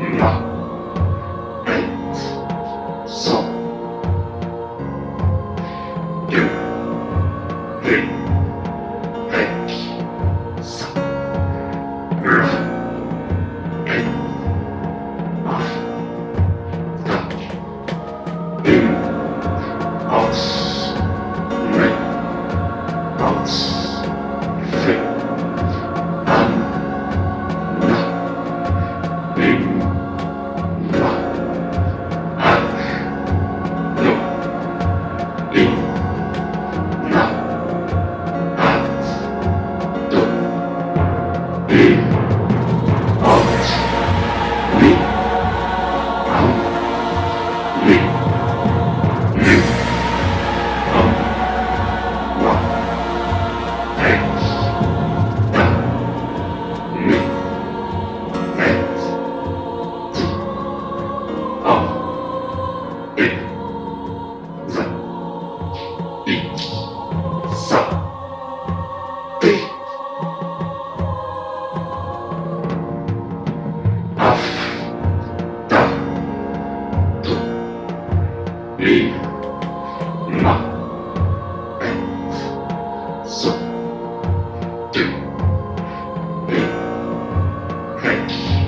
you 一，二，三，四，五，六，七，八。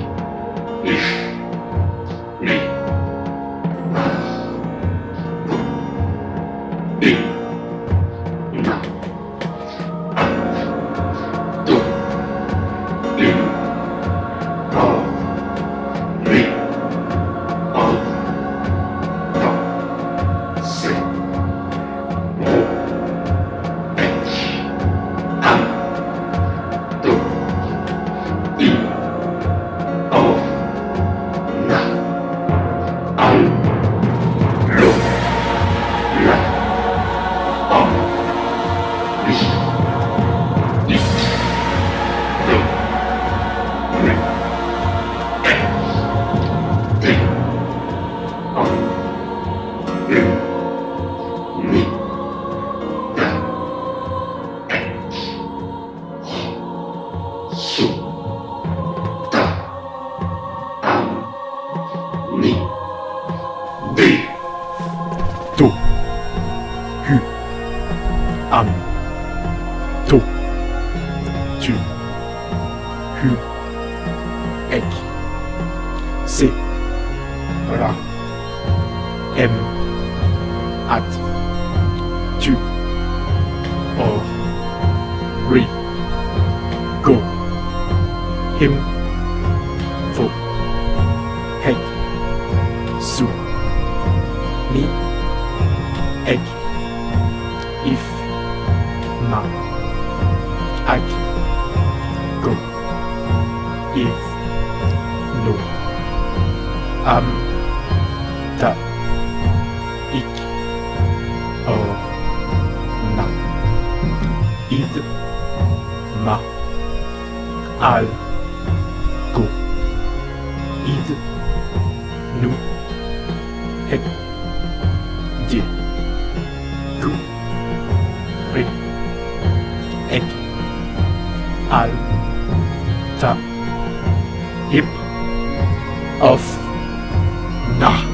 To. Tu. Hu. Ek. C. Ra. M. At. Tu. Or. Ri. Go. Him. Fo. Hek. Su. Ni. Egg. If. Ma. Ag, go, if, no, am, ta, ik, or, na, id, ma, al, go, id, nu, hek, di, gu, ri, Alter. Hip. Auf. Nach.